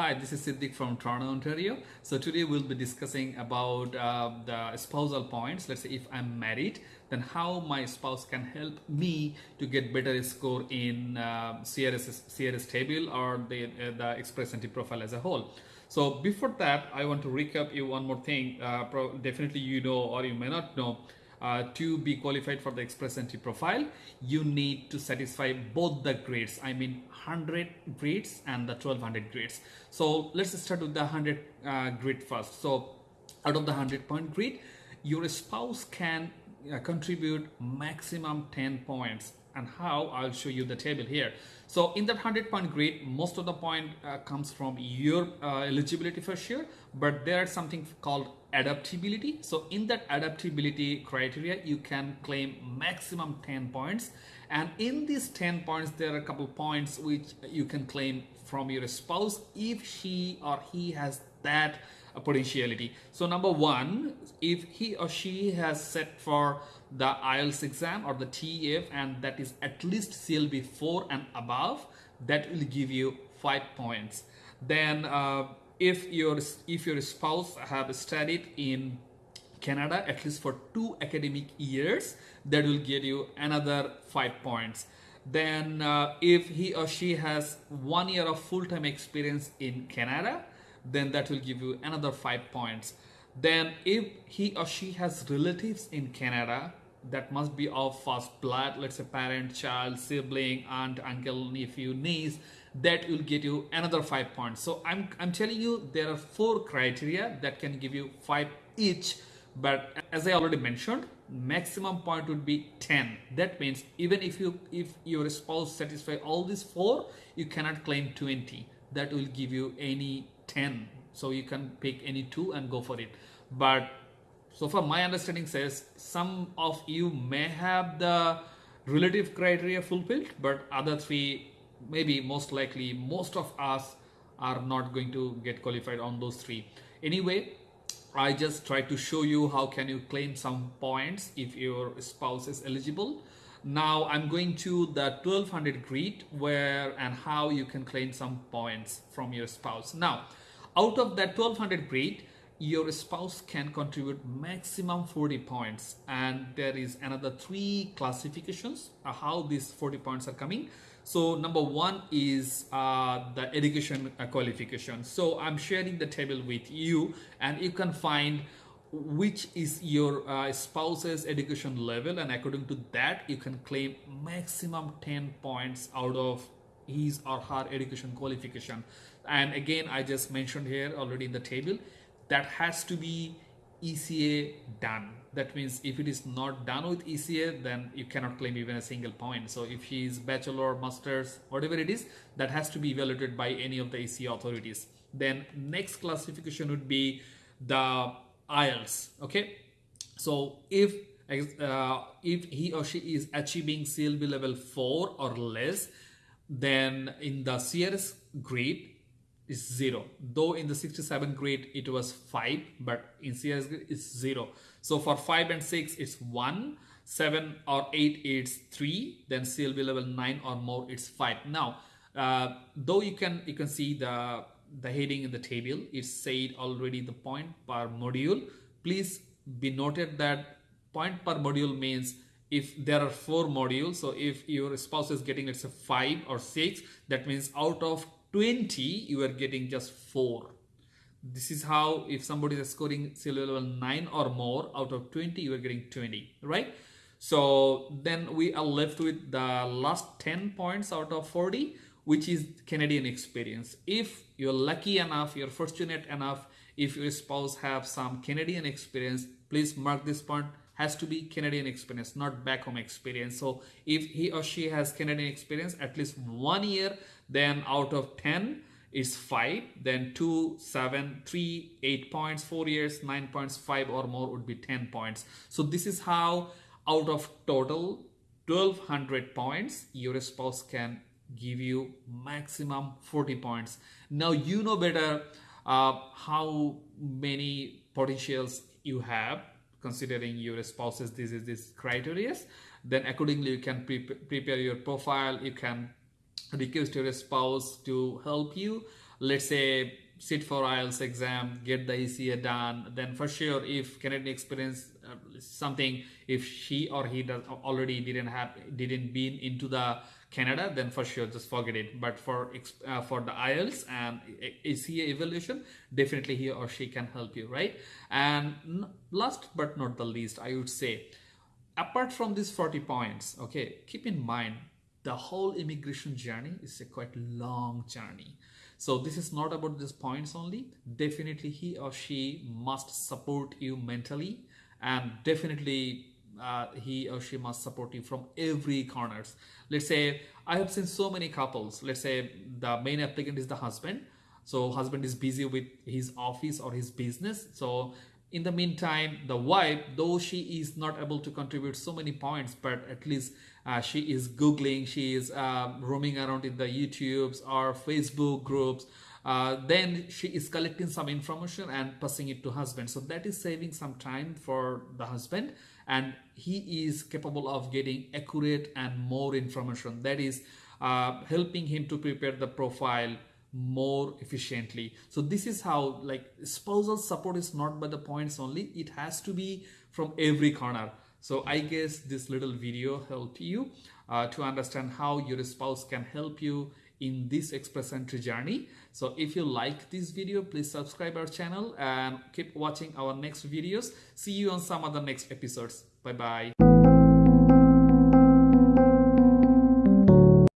Hi, this is Siddiq from Toronto, Ontario. So today we'll be discussing about uh, the spousal points. Let's say if I'm married, then how my spouse can help me to get better score in uh, CRS, CRS table or the, uh, the Express Entry profile as a whole. So before that, I want to recap you one more thing. Uh, definitely you know or you may not know uh, to be qualified for the express entry profile you need to satisfy both the grades. I mean 100 grades and the 1200 grades. So let's start with the 100 uh, grid first. So out of the 100 point grid your spouse can uh, contribute maximum 10 points and how I'll show you the table here. So in that 100 point grid, most of the point uh, comes from your uh, eligibility for sure, but there's something called adaptability. So in that adaptability criteria, you can claim maximum 10 points. And in these 10 points, there are a couple points which you can claim from your spouse if she or he has that potentiality. So number one, if he or she has set for the IELTS exam or the TEF and that is at least CLB 4 and above, that will give you 5 points. Then uh, if your if your spouse have studied in Canada at least for two academic years, that will get you another 5 points. Then uh, if he or she has one year of full-time experience in Canada, then that will give you another five points then if he or she has relatives in Canada that must be of first blood let's say parent child sibling aunt uncle nephew niece that will get you another five points. So i'm i'm telling you there are four criteria that can give you five each but as i already mentioned maximum point would be 10 that means even if you if your spouse satisfy all these four you cannot claim 20 that will give you any 10 so you can pick any two and go for it. But so far my understanding says some of you may have the relative criteria fulfilled but other three maybe most likely most of us are not going to get qualified on those three. Anyway I just try to show you how can you claim some points if your spouse is eligible. Now I'm going to the 1200 grid where and how you can claim some points from your spouse. Now, out of that 1200 grid, your spouse can contribute maximum 40 points. And there is another three classifications uh, how these 40 points are coming. So number one is uh, the education uh, qualification. So i'm sharing the table with you and you can find which is your uh, spouse's education level. And according to that you can claim maximum 10 points out of his or her education qualification and again i just mentioned here already in the table that has to be ECA done. That means if it is not done with ECA, then you cannot claim even a single point. So if he is bachelor, masters, whatever it is, that has to be evaluated by any of the ECA authorities. Then next classification would be the IELTS. Okay, so if uh, if he or she is achieving CLB level 4 or less, then in the CRS grade is 0. Though in the 67 grade it was 5, but in CRS grade it's 0. So for 5 and 6 it's 1, 7 or 8 it's 3, then CLB level 9 or more it's 5. Now, uh, though you can you can see the the heading in the table it said already the point per module please be noted that point per module means if there are four modules so if your spouse is getting let's say five or six that means out of 20 you are getting just four. This is how if somebody is scoring CLB level 9 or more out of 20 you are getting 20 right? So then we are left with the last 10 points out of 40 which is Canadian experience. If you're lucky enough, you're fortunate enough, if your spouse have some Canadian experience, please mark this point has to be Canadian experience, not back home experience. So if he or she has Canadian experience at least one year, then out of 10, is 5 then 2 7 3 8 points 4 years 9 points 5 or more would be 10 points. So this is how out of total 1200 points your spouse can give you maximum 40 points. Now you know better uh, how many potentials you have considering your spouses this is this criteria then accordingly you can pre prepare your profile. You can request your spouse to help you. Let's say sit for IELTS exam, get the ECA done, then for sure, if Canadian experience uh, something, if she or he does already didn't have didn't been into the Canada, then for sure just forget it. But for uh, for the IELTS and ECA evaluation, definitely he or she can help you, right? And last but not the least, I would say, apart from these 40 points, okay, keep in mind the whole immigration journey is a quite long journey so this is not about these points only. Definitely he or she must support you mentally and definitely uh, he or she must support you from every corners. Let's say I have seen so many couples. Let's say the main applicant is the husband. So husband is busy with his office or his business. So in the meantime, the wife, though she is not able to contribute so many points, but at least uh, she is Googling, she is uh, roaming around in the YouTubes or Facebook groups. Uh, then she is collecting some information and passing it to husband. So that is saving some time for the husband and he is capable of getting accurate and more information. That is uh, helping him to prepare the profile more efficiently so this is how like spousal support is not by the points only it has to be from every corner so i guess this little video helped you uh, to understand how your spouse can help you in this express entry journey. So if you like this video please subscribe our channel and keep watching our next videos. See you on some other next episodes. Bye bye